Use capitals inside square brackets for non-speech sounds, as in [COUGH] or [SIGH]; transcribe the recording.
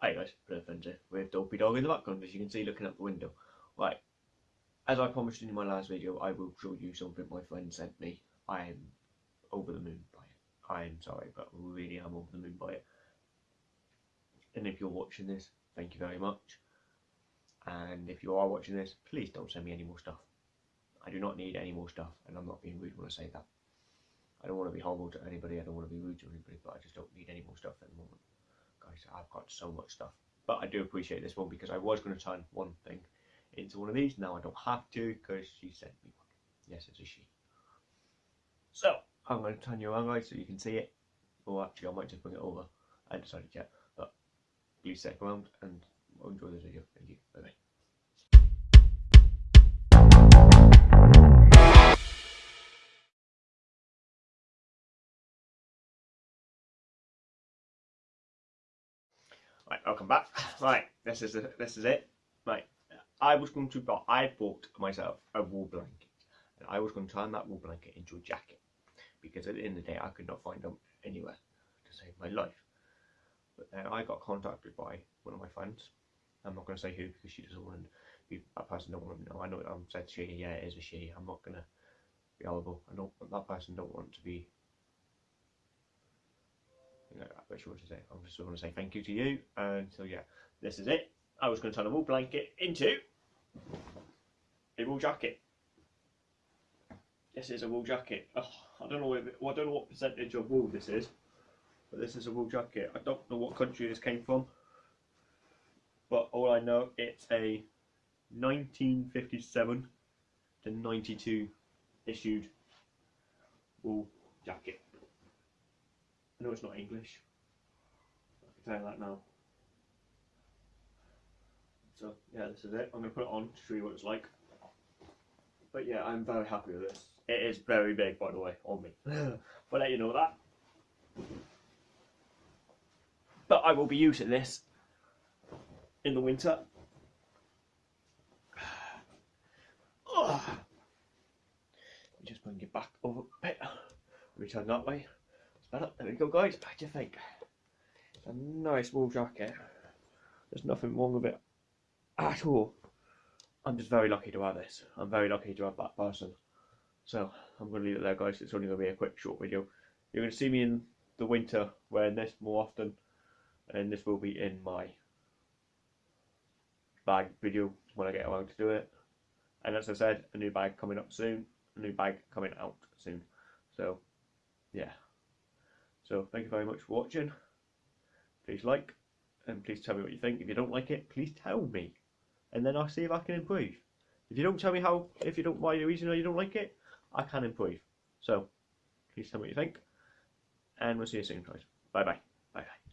Hi guys, Fencer with Dopey Dog in the background as you can see looking out the window. Right, as I promised in my last video, I will show you something my friend sent me. I am over the moon by it. I am sorry, but really I really am over the moon by it. And if you're watching this, thank you very much. And if you are watching this, please don't send me any more stuff. I do not need any more stuff, and I'm not being rude when I say that. I don't want to be horrible to anybody, I don't want to be rude to anybody, but I just don't need any more stuff at the moment guys, I've got so much stuff. But I do appreciate this one because I was going to turn one thing into one of these. Now I don't have to because she sent me one. Yes, it's a she. So I'm going to turn you around, guys, so you can see it. Or actually, I might just bring it over. I haven't decided yet. But please stick around and enjoy this video. Thank you. Bye bye. Right, welcome back. Right, this is the, this is it. Right, I was going to buy. I bought myself a wool blanket, and I was going to turn that wool blanket into a jacket because at the end of the day, I could not find them anywhere to save my life. But then I got contacted by one of my friends. I'm not going to say who because she doesn't want to be that person. Don't want to know. I know I'm said she. Yeah, it is a she. I'm not going to be horrible. I don't. That person don't want to be you want to say. I'm just want to say thank you to you. And so yeah, this is it. I was going to turn a wool blanket into a wool jacket. This is a wool jacket. Oh, I don't know if well, I don't know what percentage of wool this is, but this is a wool jacket. I don't know what country this came from, but all I know it's a 1957 to 92 issued wool jacket. I know it's not English. I can tell you that now. So yeah, this is it. I'm going to put it on to show you what it's like. But yeah, I'm very happy with this. It is very big, by the way, on me. [SIGHS] but let you know that. But I will be using this in the winter. [SIGHS] Just bring it back over a bit. Return that way. There we go, guys. What do you think? A nice wool jacket. There's nothing wrong with it at all. I'm just very lucky to have this. I'm very lucky to have that person. So I'm going to leave it there, guys. It's only going to be a quick, short video. You're going to see me in the winter wearing this more often, and this will be in my bag video when I get around to do it. And as I said, a new bag coming up soon. A new bag coming out soon. So, yeah. So thank you very much for watching. Please like and please tell me what you think. If you don't like it, please tell me. And then I'll see if I can improve. If you don't tell me how, if you don't, why the reason why you don't like it, I can improve. So, please tell me what you think. And we'll see you soon, guys. Bye bye. Bye bye.